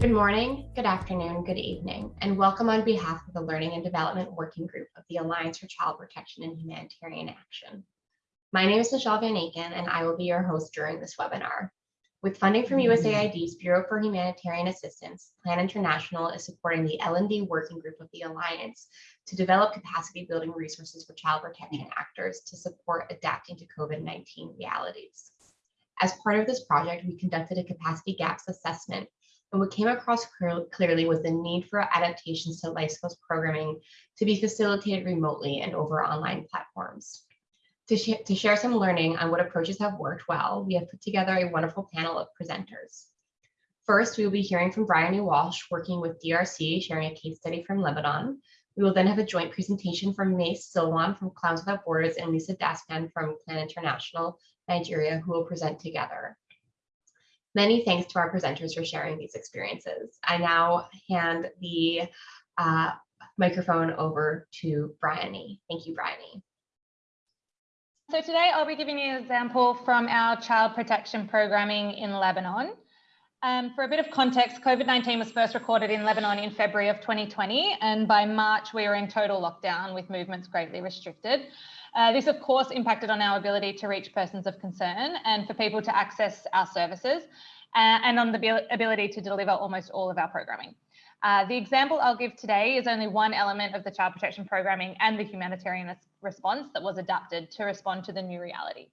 Good morning, good afternoon, good evening, and welcome on behalf of the Learning and Development Working Group of the Alliance for Child Protection and Humanitarian Action. My name is Michelle Van Aken, and I will be your host during this webinar. With funding from USAID's Bureau for Humanitarian Assistance, Plan International is supporting the L&D Working Group of the Alliance to develop capacity building resources for child protection actors to support adapting to COVID-19 realities. As part of this project, we conducted a capacity gaps assessment and what came across clearly was the need for adaptations to life skills programming to be facilitated remotely and over online platforms. To, sh to share some learning on what approaches have worked well, we have put together a wonderful panel of presenters. First, we will be hearing from Bryony Walsh, working with DRC, sharing a case study from Lebanon. We will then have a joint presentation from Mace Silwan from Clowns Without Borders and Lisa Daspan from Plan International Nigeria, who will present together. Many thanks to our presenters for sharing these experiences. I now hand the uh, microphone over to Bryony. Thank you, Bryony. So today I'll be giving you an example from our child protection programming in Lebanon. Um, for a bit of context, COVID-19 was first recorded in Lebanon in February of 2020, and by March we were in total lockdown with movements greatly restricted. Uh, this, of course, impacted on our ability to reach persons of concern and for people to access our services uh, and on the ability to deliver almost all of our programming. Uh, the example I'll give today is only one element of the child protection programming and the humanitarian response that was adapted to respond to the new reality.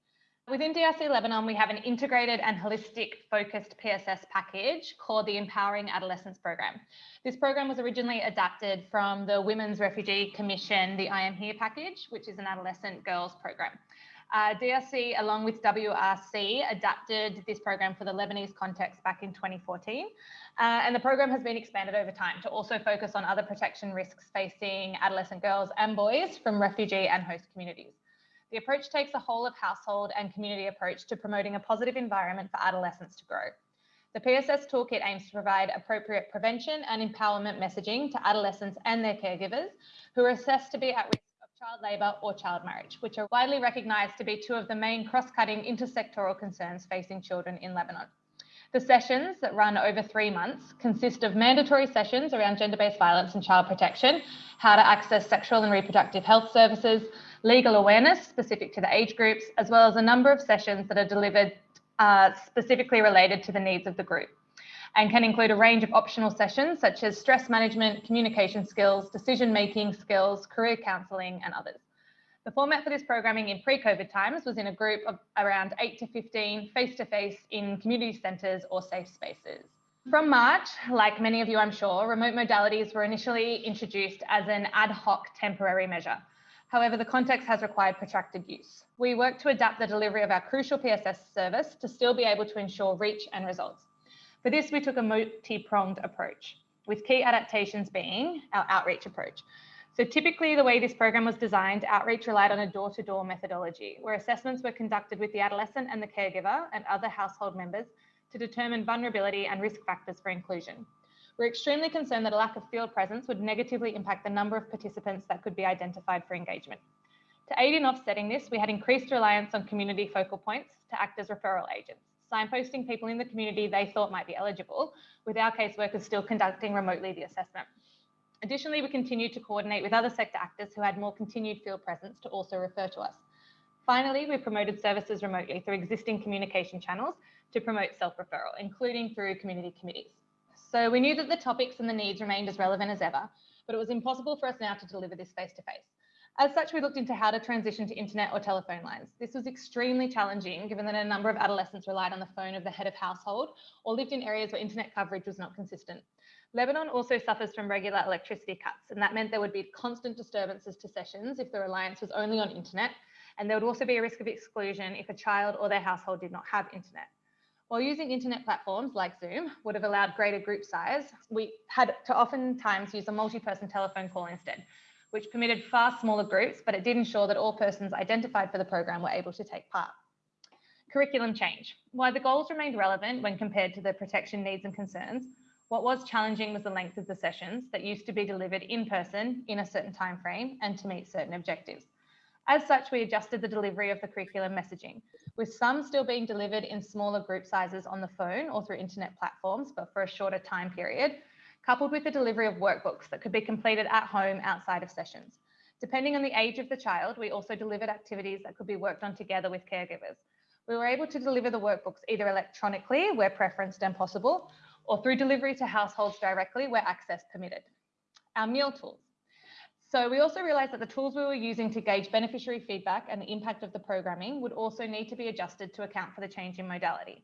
Within DRC Lebanon, we have an integrated and holistic focused PSS package called the Empowering Adolescence Program. This program was originally adapted from the Women's Refugee Commission, the I Am Here package, which is an adolescent girls program. Uh, DRC, along with WRC, adapted this program for the Lebanese context back in 2014. Uh, and the program has been expanded over time to also focus on other protection risks facing adolescent girls and boys from refugee and host communities. The approach takes a whole of household and community approach to promoting a positive environment for adolescents to grow. The PSS toolkit aims to provide appropriate prevention and empowerment messaging to adolescents and their caregivers who are assessed to be at risk of child labour or child marriage, which are widely recognised to be two of the main cross-cutting intersectoral concerns facing children in Lebanon. The sessions that run over three months consist of mandatory sessions around gender-based violence and child protection, how to access sexual and reproductive health services, legal awareness specific to the age groups, as well as a number of sessions that are delivered uh, specifically related to the needs of the group and can include a range of optional sessions such as stress management, communication skills, decision-making skills, career counselling and others. The format for this programming in pre-COVID times was in a group of around 8 to 15 face-to-face -face in community centres or safe spaces. From March, like many of you I'm sure, remote modalities were initially introduced as an ad hoc temporary measure. However, the context has required protracted use. We work to adapt the delivery of our crucial PSS service to still be able to ensure reach and results. For this, we took a multi-pronged approach, with key adaptations being our outreach approach. So typically the way this program was designed, outreach relied on a door-to-door -door methodology, where assessments were conducted with the adolescent and the caregiver and other household members to determine vulnerability and risk factors for inclusion. We're extremely concerned that a lack of field presence would negatively impact the number of participants that could be identified for engagement. To aid in offsetting this, we had increased reliance on community focal points to act as referral agents, signposting people in the community they thought might be eligible, with our caseworkers still conducting remotely the assessment. Additionally, we continued to coordinate with other sector actors who had more continued field presence to also refer to us. Finally, we promoted services remotely through existing communication channels to promote self-referral, including through community committees. So we knew that the topics and the needs remained as relevant as ever, but it was impossible for us now to deliver this face to face. As such, we looked into how to transition to internet or telephone lines. This was extremely challenging given that a number of adolescents relied on the phone of the head of household or lived in areas where internet coverage was not consistent. Lebanon also suffers from regular electricity cuts, and that meant there would be constant disturbances to sessions if the reliance was only on internet, and there would also be a risk of exclusion if a child or their household did not have internet. While using internet platforms like Zoom would have allowed greater group size, we had to oftentimes use a multi-person telephone call instead, which permitted far smaller groups, but it did ensure that all persons identified for the program were able to take part. Curriculum change. While the goals remained relevant when compared to the protection needs and concerns, what was challenging was the length of the sessions that used to be delivered in person in a certain time frame and to meet certain objectives. As such, we adjusted the delivery of the curriculum messaging, with some still being delivered in smaller group sizes on the phone or through internet platforms, but for a shorter time period, coupled with the delivery of workbooks that could be completed at home outside of sessions. Depending on the age of the child, we also delivered activities that could be worked on together with caregivers. We were able to deliver the workbooks either electronically, where preferenced and possible, or through delivery to households directly, where access permitted. Our MEAL tools. So we also realized that the tools we were using to gauge beneficiary feedback and the impact of the programming would also need to be adjusted to account for the change in modality.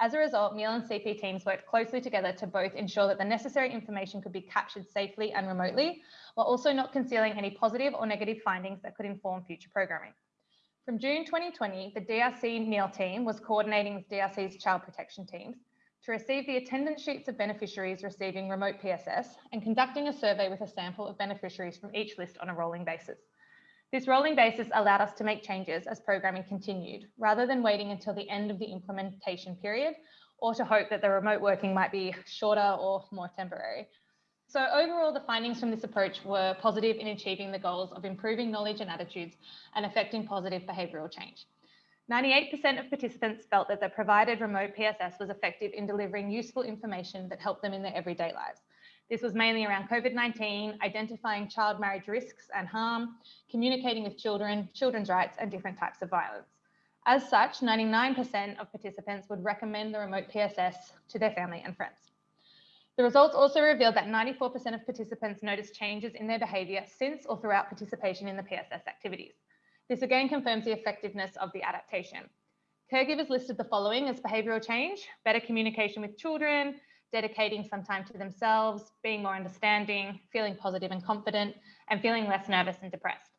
As a result, MEAL and CP teams worked closely together to both ensure that the necessary information could be captured safely and remotely, while also not concealing any positive or negative findings that could inform future programming. From June 2020, the DRC MEAL team was coordinating with DRC's child protection teams to receive the attendance sheets of beneficiaries receiving remote PSS and conducting a survey with a sample of beneficiaries from each list on a rolling basis. This rolling basis allowed us to make changes as programming continued, rather than waiting until the end of the implementation period or to hope that the remote working might be shorter or more temporary. So overall, the findings from this approach were positive in achieving the goals of improving knowledge and attitudes and affecting positive behavioural change. 98% of participants felt that the provided remote PSS was effective in delivering useful information that helped them in their everyday lives. This was mainly around COVID-19, identifying child marriage risks and harm, communicating with children, children's rights, and different types of violence. As such, 99% of participants would recommend the remote PSS to their family and friends. The results also revealed that 94% of participants noticed changes in their behaviour since or throughout participation in the PSS activities. This again confirms the effectiveness of the adaptation. Caregivers listed the following as behavioural change, better communication with children, dedicating some time to themselves, being more understanding, feeling positive and confident, and feeling less nervous and depressed.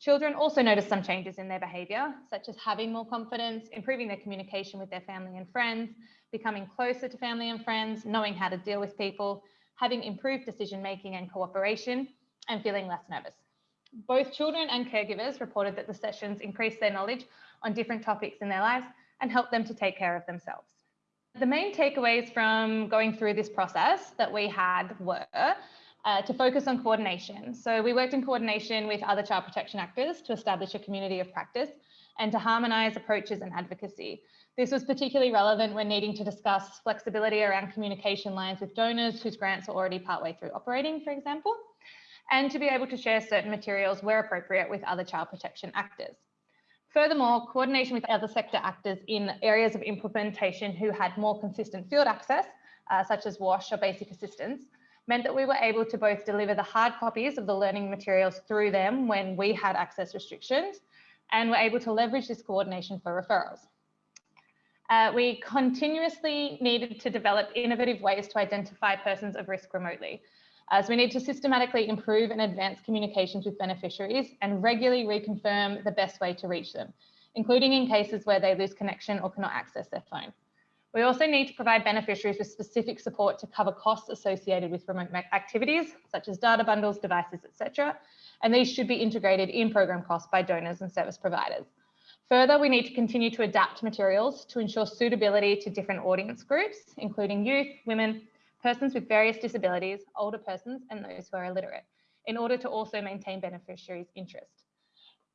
Children also noticed some changes in their behaviour, such as having more confidence, improving their communication with their family and friends, becoming closer to family and friends, knowing how to deal with people, having improved decision making and cooperation, and feeling less nervous. Both children and caregivers reported that the sessions increased their knowledge on different topics in their lives and helped them to take care of themselves. The main takeaways from going through this process that we had were uh, to focus on coordination. So we worked in coordination with other child protection actors to establish a community of practice and to harmonise approaches and advocacy. This was particularly relevant when needing to discuss flexibility around communication lines with donors whose grants are already partway through operating, for example and to be able to share certain materials where appropriate with other child protection actors. Furthermore, coordination with other sector actors in areas of implementation who had more consistent field access, uh, such as WASH or basic assistance, meant that we were able to both deliver the hard copies of the learning materials through them when we had access restrictions, and were able to leverage this coordination for referrals. Uh, we continuously needed to develop innovative ways to identify persons of risk remotely Uh, as we need to systematically improve and advance communications with beneficiaries and regularly reconfirm the best way to reach them, including in cases where they lose connection or cannot access their phone. We also need to provide beneficiaries with specific support to cover costs associated with remote activities, such as data bundles, devices, etc. And these should be integrated in program costs by donors and service providers. Further, we need to continue to adapt materials to ensure suitability to different audience groups, including youth, women, persons with various disabilities, older persons, and those who are illiterate, in order to also maintain beneficiaries' interest.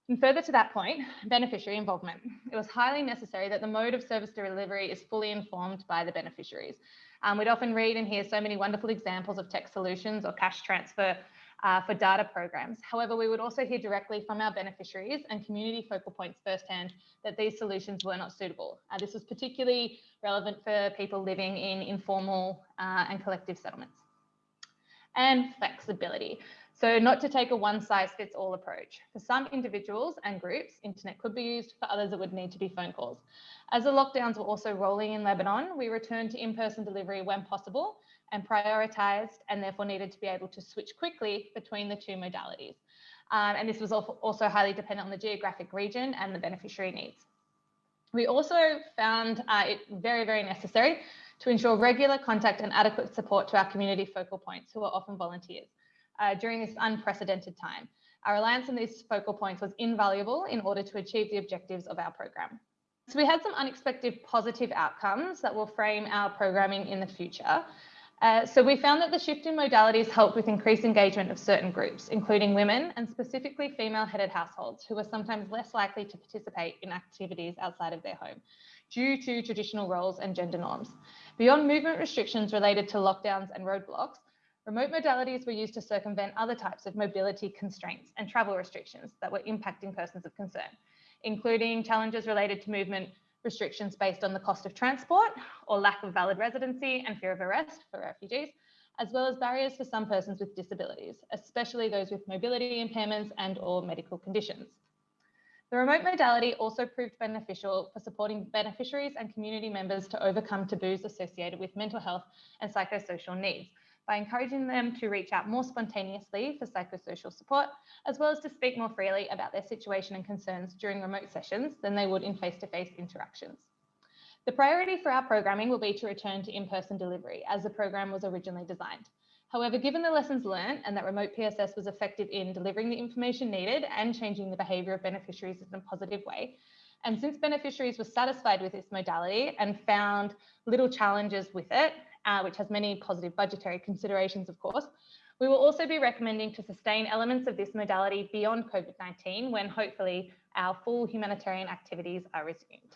And further to that point, beneficiary involvement. It was highly necessary that the mode of service delivery is fully informed by the beneficiaries. Um, we'd often read and hear so many wonderful examples of tech solutions or cash transfer uh, for data programs. However, we would also hear directly from our beneficiaries and community focal points firsthand that these solutions were not suitable. Uh, this was particularly relevant for people living in informal uh, and collective settlements. And flexibility. So not to take a one size fits all approach. For some individuals and groups, internet could be used. For others, it would need to be phone calls. As the lockdowns were also rolling in Lebanon, we returned to in-person delivery when possible and prioritized and therefore needed to be able to switch quickly between the two modalities. Um, and this was also highly dependent on the geographic region and the beneficiary needs. We also found uh, it very, very necessary to ensure regular contact and adequate support to our community focal points, who are often volunteers, uh, during this unprecedented time. Our reliance on these focal points was invaluable in order to achieve the objectives of our program. So we had some unexpected positive outcomes that will frame our programming in the future. Uh, so we found that the shift in modalities helped with increased engagement of certain groups, including women and specifically female-headed households who are sometimes less likely to participate in activities outside of their home due to traditional roles and gender norms. Beyond movement restrictions related to lockdowns and roadblocks, remote modalities were used to circumvent other types of mobility constraints and travel restrictions that were impacting persons of concern, including challenges related to movement restrictions based on the cost of transport or lack of valid residency and fear of arrest for refugees, as well as barriers for some persons with disabilities, especially those with mobility impairments and or medical conditions. The remote modality also proved beneficial for supporting beneficiaries and community members to overcome taboos associated with mental health and psychosocial needs by encouraging them to reach out more spontaneously for psychosocial support, as well as to speak more freely about their situation and concerns during remote sessions than they would in face-to-face -face interactions. The priority for our programming will be to return to in-person delivery as the program was originally designed. However, given the lessons learned and that remote PSS was effective in delivering the information needed and changing the behaviour of beneficiaries in a positive way, and since beneficiaries were satisfied with this modality and found little challenges with it, uh, which has many positive budgetary considerations, of course, we will also be recommending to sustain elements of this modality beyond COVID-19 when hopefully our full humanitarian activities are resumed.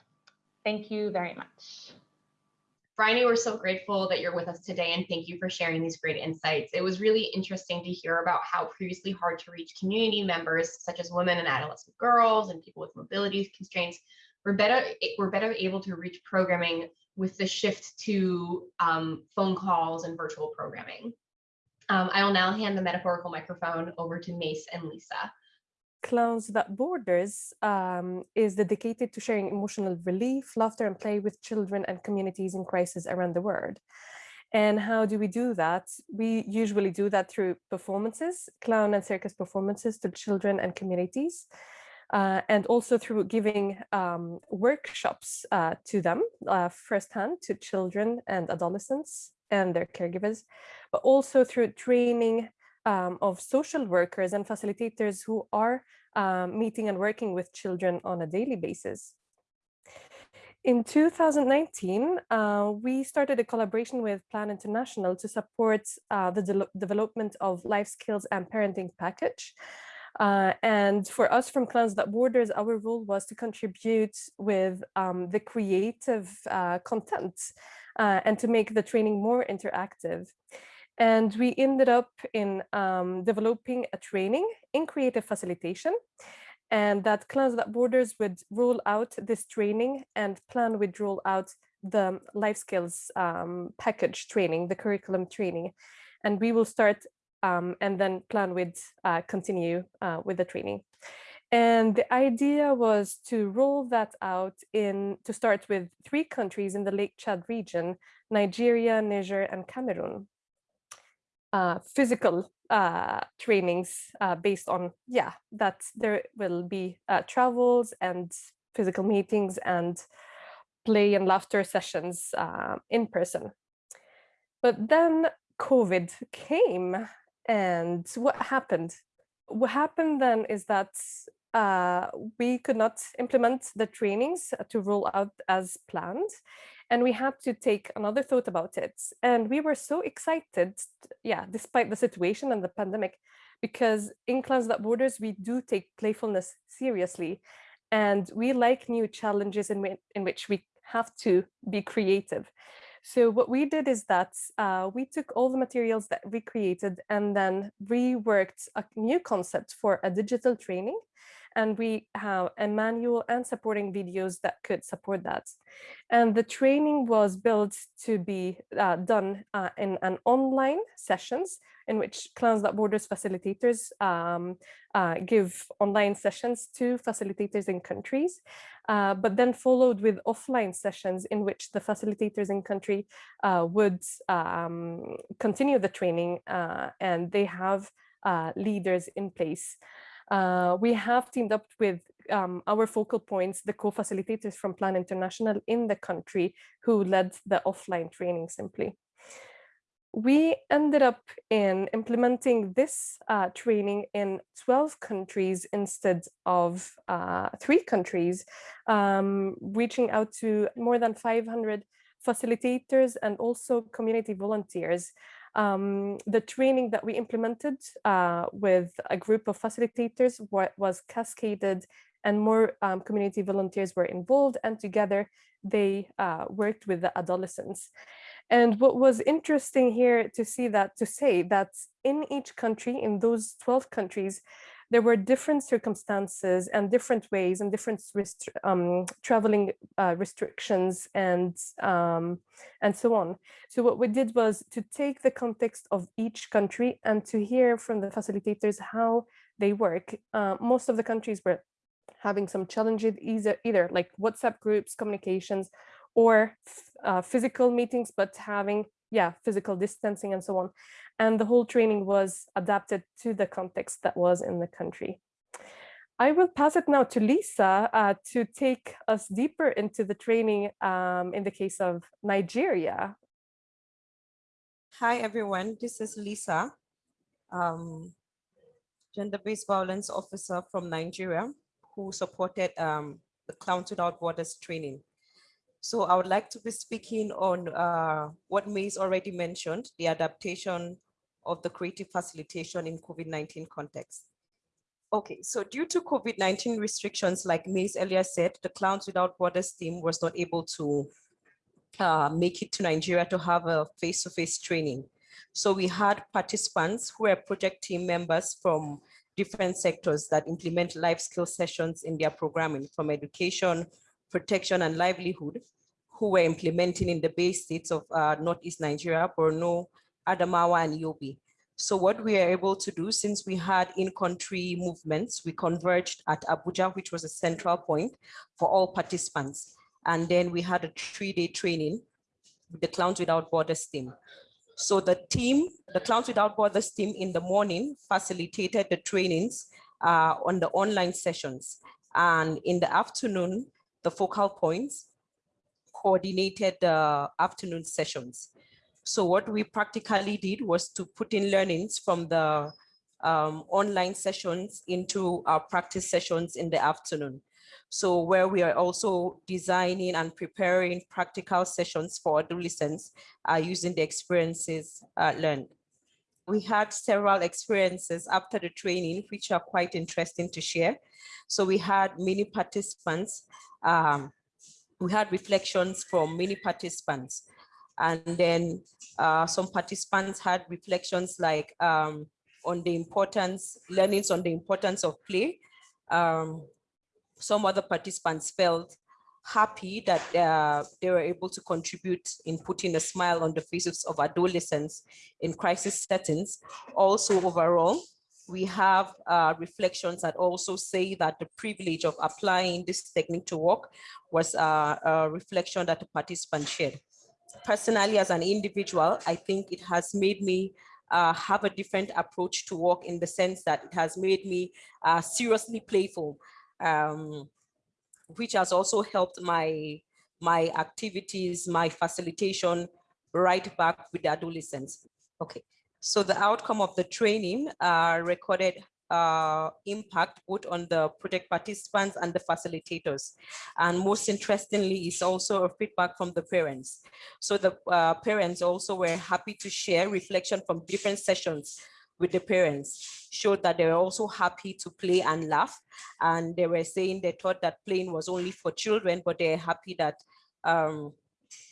Thank you very much. Bryony, we're so grateful that you're with us today and thank you for sharing these great insights. It was really interesting to hear about how previously hard to reach community members, such as women and adolescent girls and people with mobility constraints, were better, were better able to reach programming with the shift to um, phone calls and virtual programming. Um, I will now hand the metaphorical microphone over to Mace and Lisa. Clowns Without Borders um, is dedicated to sharing emotional relief, laughter and play with children and communities in crisis around the world. And how do we do that? We usually do that through performances, clown and circus performances to children and communities, uh, and also through giving um, workshops uh, to them uh, firsthand to children and adolescents and their caregivers, but also through training um, of social workers and facilitators who are um, meeting and working with children on a daily basis. In 2019, uh, we started a collaboration with Plan International to support uh, the de development of life skills and parenting package. Uh, and for us from Clowns Without Borders, our role was to contribute with um, the creative uh, content uh, and to make the training more interactive. And we ended up in um, developing a training in creative facilitation and that Clowns Without Borders would roll out this training and plan would roll out the life skills um, package training, the curriculum training. And we will start um, and then plan would uh, continue uh, with the training. And the idea was to roll that out in to start with three countries in the Lake Chad region, Nigeria, Niger, and Cameroon uh, physical uh, trainings uh, based on, yeah, that there will be uh, travels and physical meetings and play and laughter sessions uh, in person. But then COVID came and what happened? What happened then is that uh, we could not implement the trainings to roll out as planned and we had to take another thought about it. And we were so excited, yeah, despite the situation and the pandemic, because in Clowns Without Borders, we do take playfulness seriously. And we like new challenges in, in which we have to be creative. So what we did is that uh, we took all the materials that we created and then reworked a new concept for a digital training and we have a manual and supporting videos that could support that. And the training was built to be uh, done uh, in an online sessions in which Clowns Without Borders facilitators um, uh, give online sessions to facilitators in countries, uh, but then followed with offline sessions in which the facilitators in country uh, would um, continue the training uh, and they have leaders in place. Uh, we have teamed up with um, our focal points, the co-facilitators from Plan International in the country who led the offline training simply. We ended up in implementing this uh, training in 12 countries instead of uh, three countries, um, reaching out to more than 500 facilitators and also community volunteers. Um, the training that we implemented uh, with a group of facilitators was cascaded and more um, community volunteers were involved and together they uh, worked with the adolescents. And what was interesting here to see that, to say that in each country, in those 12 countries, there were different circumstances and different ways and different um, traveling uh, restrictions and um, and so on. So what we did was to take the context of each country and to hear from the facilitators how they work. Uh, most of the countries were having some challenges either, either like WhatsApp groups, communications, or uh, physical meetings, but having yeah, physical distancing and so on. And the whole training was adapted to the context that was in the country. I will pass it now to Lisa uh, to take us deeper into the training um, in the case of Nigeria. Hi, everyone. This is Lisa, um, gender-based violence officer from Nigeria, who supported um, the Clowns Without Borders training. So I would like to be speaking on uh, what May's already mentioned, the adaptation of the creative facilitation in COVID-19 context. Okay, so due to COVID-19 restrictions, like May's earlier said, the Clowns Without Borders team was not able to uh, make it to Nigeria to have a face-to-face -face training. So we had participants who were project team members from different sectors that implement life skill sessions in their programming from education, protection and livelihood who were implementing in the BAY states of uh, Northeast Nigeria, Borno, Adamawa, and Yobe. So what we are able to do, since we had in-country movements, we converged at Abuja, which was a central point for all participants. And then we had a three-day training with the Clowns Without Borders team. So the team, the Clowns Without Borders team in the morning facilitated the trainings uh, on the online sessions. And in the afternoon, the focal points coordinated the afternoon sessions. So what we practically did was to put in learnings from the um, online sessions into our practice sessions in the afternoon. So where we are also designing and preparing practical sessions for adolescents uh, using the experiences uh, learned. We had several experiences after the training, which are quite interesting to share. So we had many participants um, we had reflections from many participants. And then uh, some participants had reflections like um, on the importance, learnings on the importance of play. Um, some other participants felt happy that uh, they were able to contribute in putting a smile on the faces of adolescents in crisis settings. Also overall, we have uh, reflections that also say that the privilege of applying this technique to work was uh, a reflection that the participant shared. Personally, as an individual, I think it has made me uh, have a different approach to work in the sense that it has made me uh, seriously playful, um, which has also helped my, my activities, my facilitation right back with adolescents. Okay, so the outcome of the training uh, recorded uh, impact both on the project participants and the facilitators. And most interestingly is also a feedback from the parents. So the uh, parents also were happy to share reflection from different sessions with the parents showed that they were also happy to play and laugh. And they were saying they thought that playing was only for children, but they're happy that um,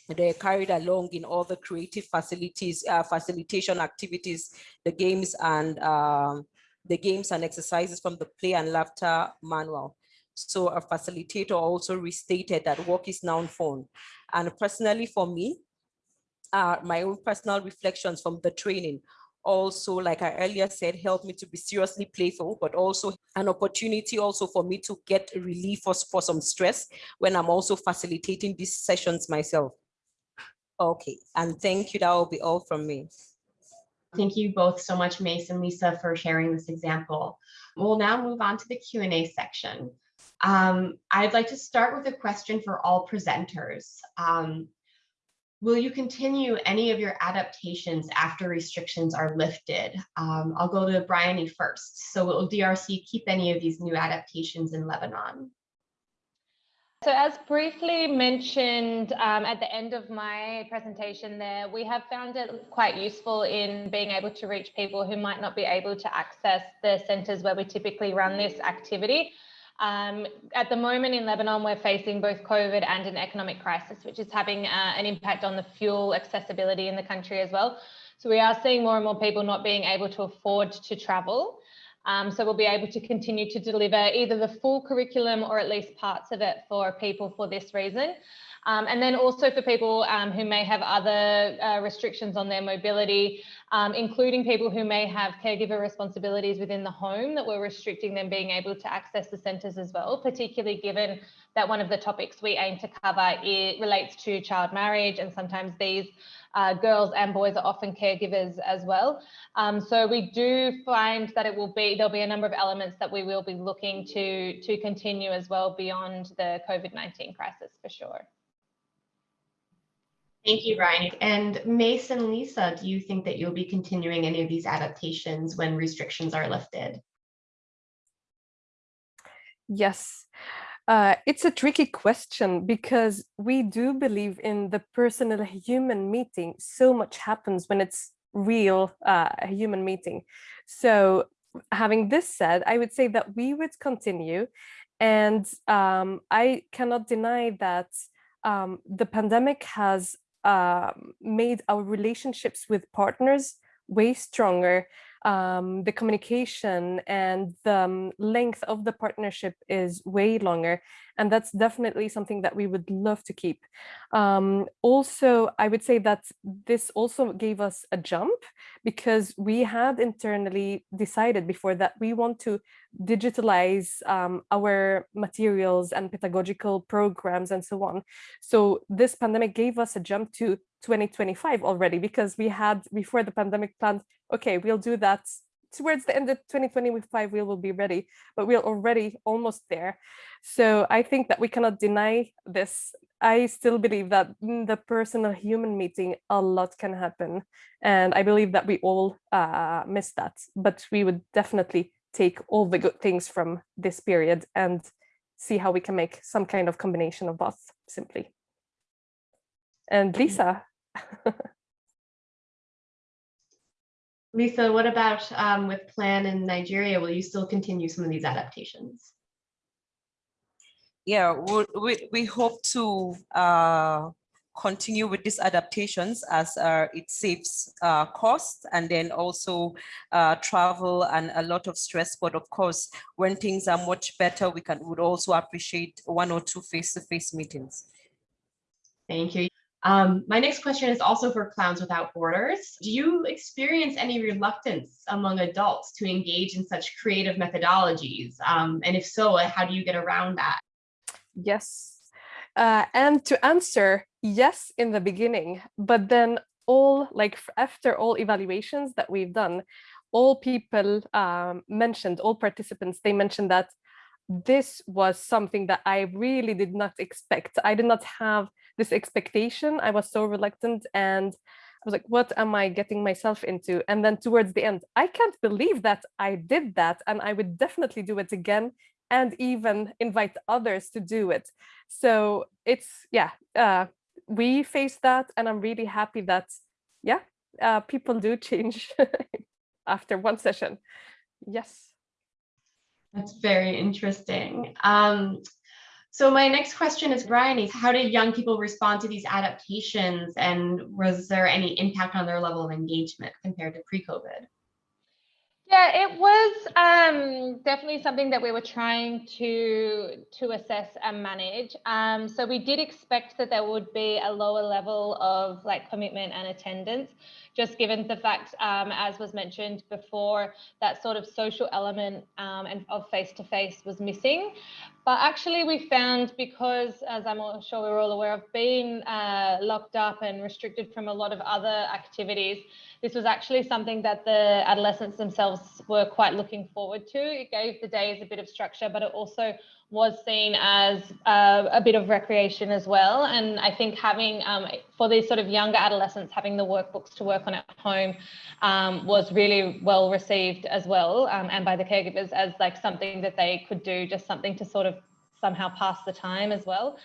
they're carried along in all the creative facilities, uh, facilitation activities, the games and um, the games and exercises from the play and laughter manual. So a facilitator also restated that work is now phone. And personally for me, uh, my own personal reflections from the training also, like I earlier said, helped me to be seriously playful, but also an opportunity also for me to get relief for, for some stress when I'm also facilitating these sessions myself. Okay, and thank you. That will be all from me. Thank you both so much, Mace and Lisa, for sharing this example. We'll now move on to the Q&A section. Um, I'd like to start with a question for all presenters. Um, will you continue any of your adaptations after restrictions are lifted? Um, I'll go to Bryony first. So will DRC keep any of these new adaptations in Lebanon? So as briefly mentioned um, at the end of my presentation there, we have found it quite useful in being able to reach people who might not be able to access the centres where we typically run this activity. Um, at the moment in Lebanon, we're facing both COVID and an economic crisis, which is having uh, an impact on the fuel accessibility in the country as well. So we are seeing more and more people not being able to afford to travel. Um, so we'll be able to continue to deliver either the full curriculum or at least parts of it for people for this reason. Um, and then also for people um, who may have other uh, restrictions on their mobility, um, including people who may have caregiver responsibilities within the home that we're restricting them being able to access the centres as well, particularly given that one of the topics we aim to cover it relates to child marriage and sometimes these uh, girls and boys are often caregivers as well. Um, so we do find that it will be, there'll be a number of elements that we will be looking to, to continue as well beyond the COVID-19 crisis for sure. Thank you, Ryan. And Mason, Lisa, do you think that you'll be continuing any of these adaptations when restrictions are lifted? Yes. Uh, it's a tricky question because we do believe in the personal human meeting. So much happens when it's real uh, human meeting. So having this said, I would say that we would continue. And um, I cannot deny that um, the pandemic has uh, made our relationships with partners way stronger um, the communication and the um, length of the partnership is way longer. And that's definitely something that we would love to keep. Um, also, I would say that this also gave us a jump because we had internally decided before that we want to digitalize um, our materials and pedagogical programs and so on. So this pandemic gave us a jump to 2025 already because we had before the pandemic planned, okay, we'll do that towards the end of 2025, we will be ready, but we're already almost there. So I think that we cannot deny this. I still believe that in the personal human meeting, a lot can happen. And I believe that we all uh, miss that, but we would definitely take all the good things from this period and see how we can make some kind of combination of both simply. And Mm. Lisa. Lisa, what about um, with Plan in Nigeria? Will you still continue some of these adaptations? Yeah, we, we, hope to uh, continue with these adaptations as uh, it saves uh, cost and then also uh, travel and a lot of stress. But of course, when things are much better, we can would also appreciate one or two face-to-face -face meetings. Thank you. Um, my next question is also for Clowns Without Borders. Do you experience any reluctance among adults to engage in such creative methodologies? Um, and if so, how do you get around that? Yes. Uh, and to answer, yes, in the beginning, but then all like after all evaluations that we've done, all people um, mentioned, all participants, they mentioned that this was something that I really did not expect. I did not have this expectation. I was so reluctant and I was like, what am I getting myself into? And then towards the end, I can't believe that I did that and I would definitely do it again and even invite others to do it. So it's, yeah, uh, we face that and I'm really happy that, yeah, uh, people do change after one session. Yes. That's very interesting. Um, so my next question is, Brian, is how did young people respond to these adaptations and was there any impact on their level of engagement compared to pre-COVID? Yeah, it was um, definitely something that we were trying to to assess and manage. Um, so we did expect that there would be a lower level of like commitment and attendance, just given the fact, um, as was mentioned before, that sort of social element um, and of face to face was missing. But actually, we found because, as I'm sure we're all aware of, being uh, locked up and restricted from a lot of other activities this was actually something that the adolescents themselves were quite looking forward to. It gave the days a bit of structure, but it also was seen as uh, a bit of recreation as well. And I think having, um, for these sort of younger adolescents, having the workbooks to work on at home um, was really well received as well, um, and by the caregivers as like something that they could do, just something to sort of somehow pass the time as well.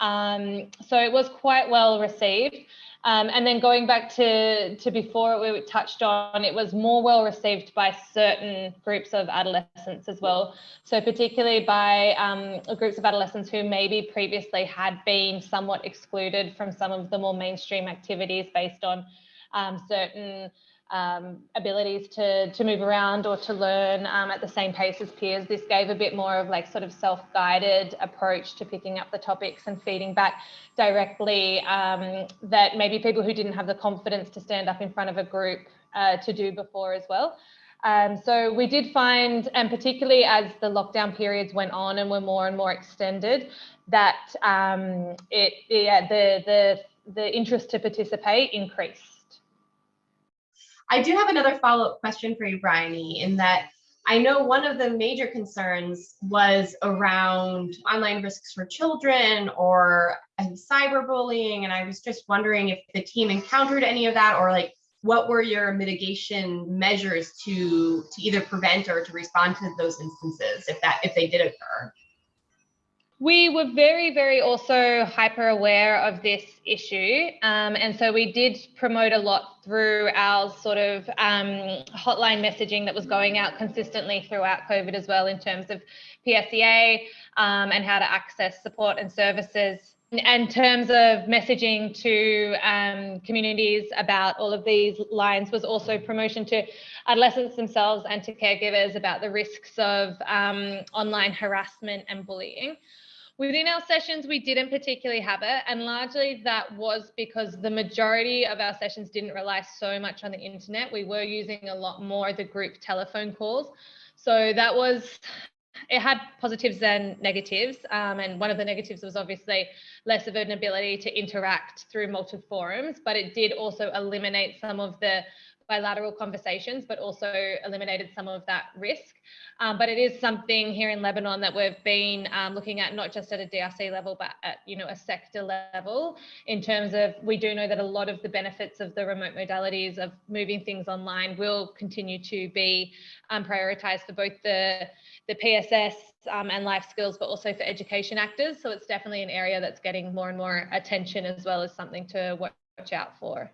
Um, so it was quite well received. Um, and then going back to, to before we touched on, it was more well received by certain groups of adolescents as well. So particularly by um, groups of adolescents who maybe previously had been somewhat excluded from some of the more mainstream activities based on um, certain um, abilities to, to move around or to learn um, at the same pace as peers. This gave a bit more of like sort of self-guided approach to picking up the topics and feeding back directly um, that maybe people who didn't have the confidence to stand up in front of a group uh, to do before as well. Um, so we did find, and particularly as the lockdown periods went on and were more and more extended, that um, it, yeah, the, the, the interest to participate increased. I do have another follow-up question for you, Bryony, in that I know one of the major concerns was around online risks for children or um, cyberbullying. And I was just wondering if the team encountered any of that or like what were your mitigation measures to to either prevent or to respond to those instances if that if they did occur? We were very, very also hyper aware of this issue. Um, and so we did promote a lot through our sort of um, hotline messaging that was going out consistently throughout COVID as well in terms of PSEA um, and how to access support and services. And in terms of messaging to um, communities about all of these lines was also promotion to adolescents themselves and to caregivers about the risks of um, online harassment and bullying. Within our sessions, we didn't particularly have it, and largely that was because the majority of our sessions didn't rely so much on the internet. We were using a lot more the group telephone calls. So that was, it had positives and negatives. Um, and one of the negatives was obviously less of an ability to interact through multiple forums, but it did also eliminate some of the bilateral conversations, but also eliminated some of that risk. Um, but it is something here in Lebanon that we've been um, looking at, not just at a DRC level, but at you know a sector level. In terms of, we do know that a lot of the benefits of the remote modalities of moving things online will continue to be um, prioritised for both the the PSS um, and life skills, but also for education actors. So it's definitely an area that's getting more and more attention as well as something to watch out for.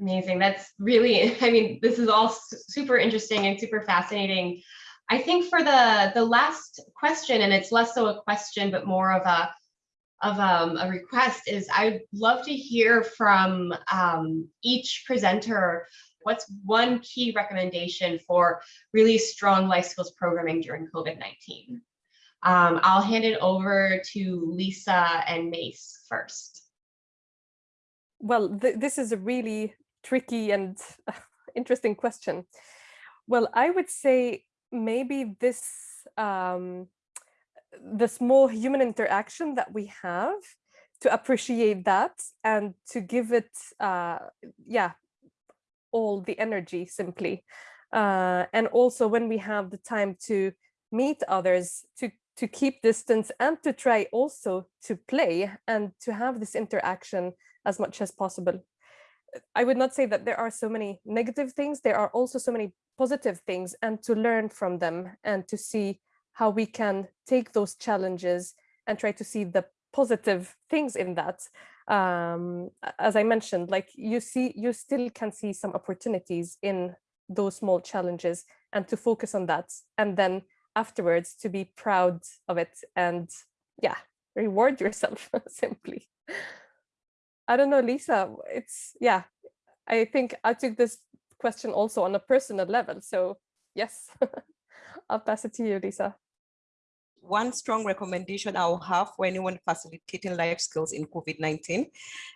Amazing. That's really, I mean, this is all super interesting and super fascinating. I think for the the last question, and it's less so a question, but more of a of um, a request is I'd love to hear from um, each presenter what's one key recommendation for really strong life skills programming during COVID-19. Um, I'll hand it over to Lisa and Mace first. Well, th this is a really tricky and interesting question. Well, I would say maybe this, um, the small human interaction that we have to appreciate that and to give it, uh, yeah, all the energy simply. Uh, and also when we have the time to meet others, to, to keep distance and to try also to play and to have this interaction as much as possible. I would not say that there are so many negative things. There are also so many positive things and to learn from them and to see how we can take those challenges and try to see the positive things in that. Um, as I mentioned, like you see, you still can see some opportunities in those small challenges and to focus on that. And then afterwards to be proud of it and yeah, reward yourself simply. I don't know, Lisa, it's, yeah, I think I took this question also on a personal level. So yes, I'll pass it to you, Lisa. One strong recommendation I'll have for anyone facilitating life skills in COVID-19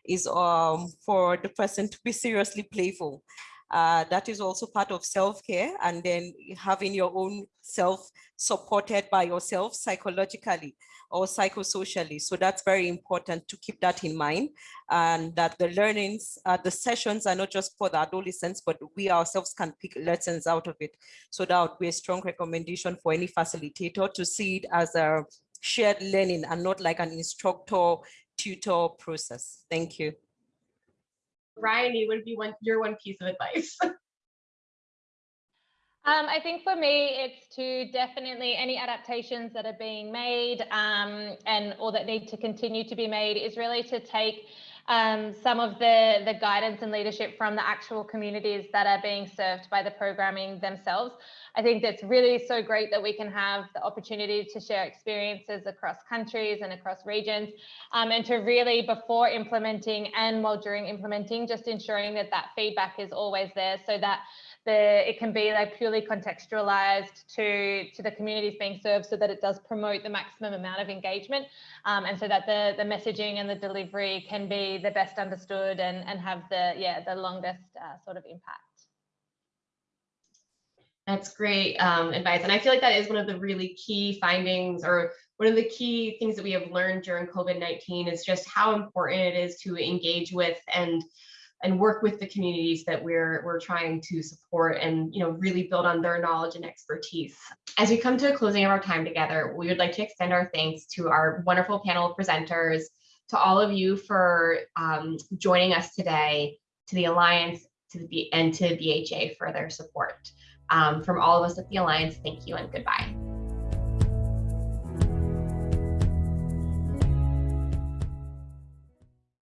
is um, for the person to be seriously playful. Uh, that is also part of self-care and then having your own self supported by yourself psychologically or psychosocially. So that's very important to keep that in mind and that the learnings, uh, the sessions are not just for the adolescents, but we ourselves can pick lessons out of it. So that would be a strong recommendation for any facilitator to see it as a shared learning and not like an instructor tutor process. Thank you. Ryan, would be one your one piece of advice? Um, I think for me, it's to definitely any adaptations that are being made um, and or that need to continue to be made is really to take um, some of the, the guidance and leadership from the actual communities that are being served by the programming themselves. I think that's really so great that we can have the opportunity to share experiences across countries and across regions um, and to really before implementing and while during implementing, just ensuring that that feedback is always there so that the it can be like purely contextualized to to the communities being served so that it does promote the maximum amount of engagement um, and so that the the messaging and the delivery can be the best understood and and have the yeah the longest uh, sort of impact That's great um, advice. And I feel like that is one of the really key findings or one of the key things that we have learned during COVID-19 is just how important it is to engage with and and work with the communities that we're we're trying to support and you know really build on their knowledge and expertise. As we come to a closing of our time together, we would like to extend our thanks to our wonderful panel of presenters, to all of you for um, joining us today, to the Alliance, to the and to BHA for their support. Um, from all of us at the Alliance, thank you and goodbye.